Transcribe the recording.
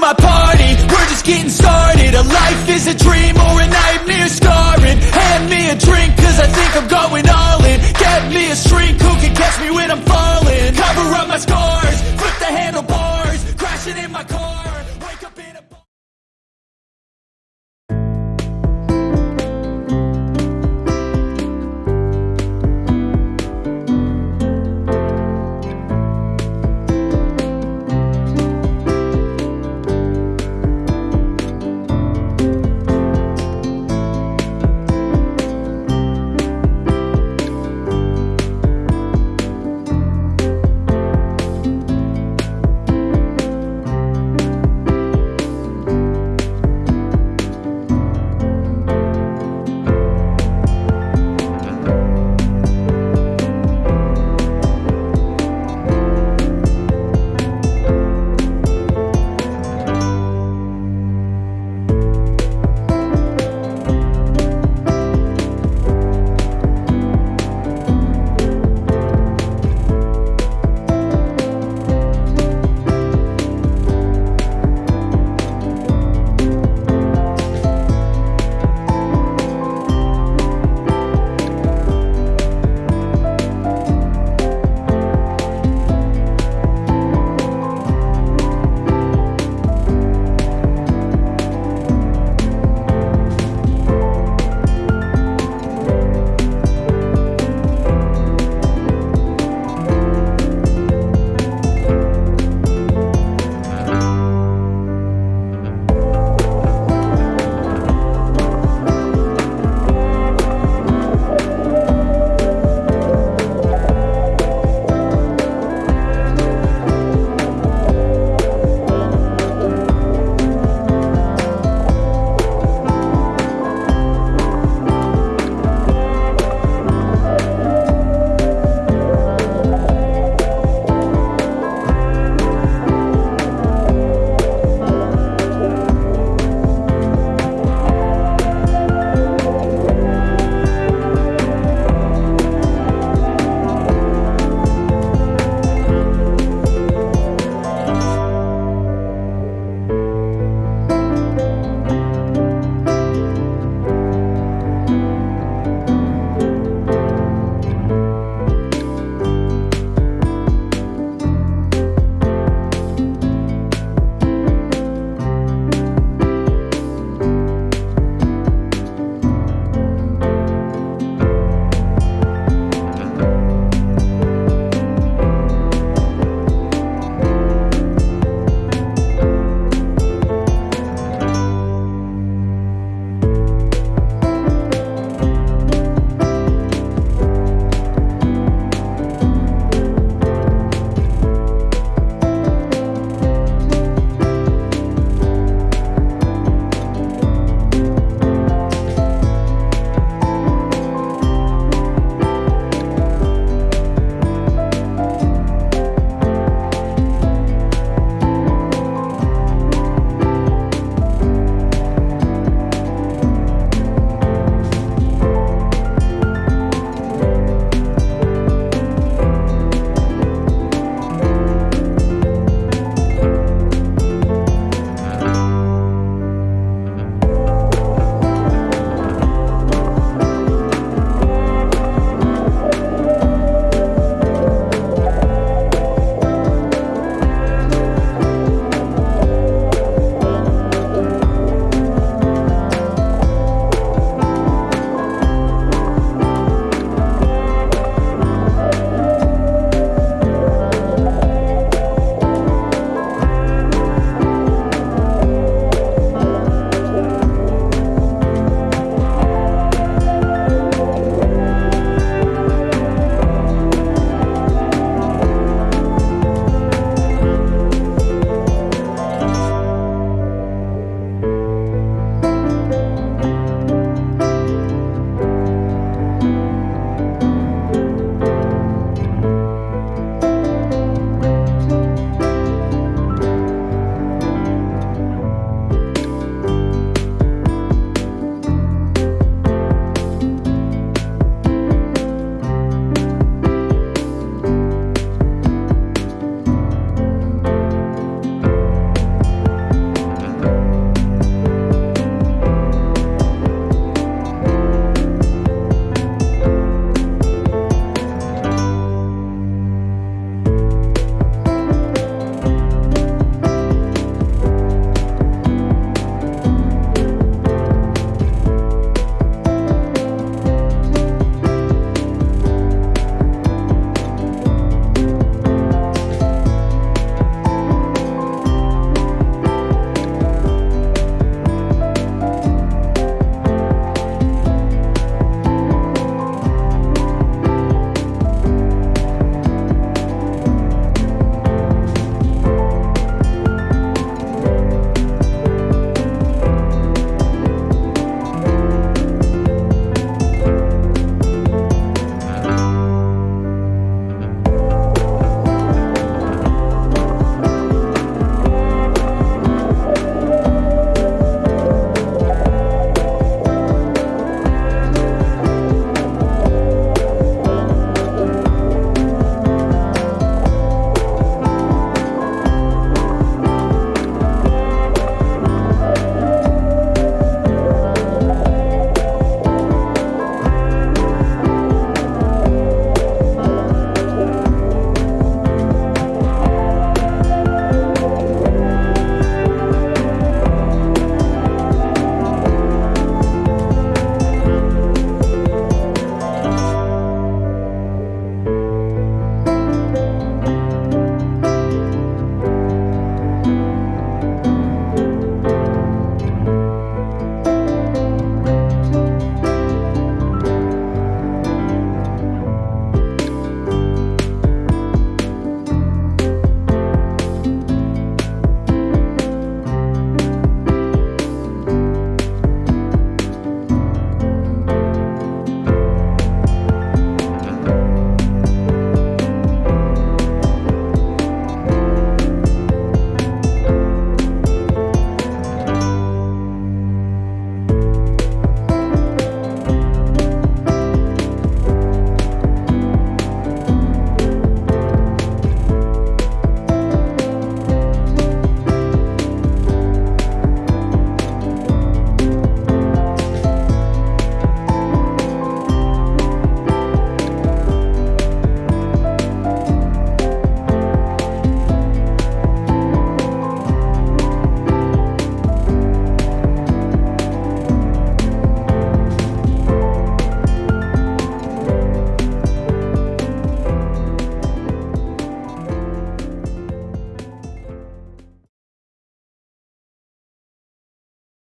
my party. We're just getting started. A life is a dream or a nightmare.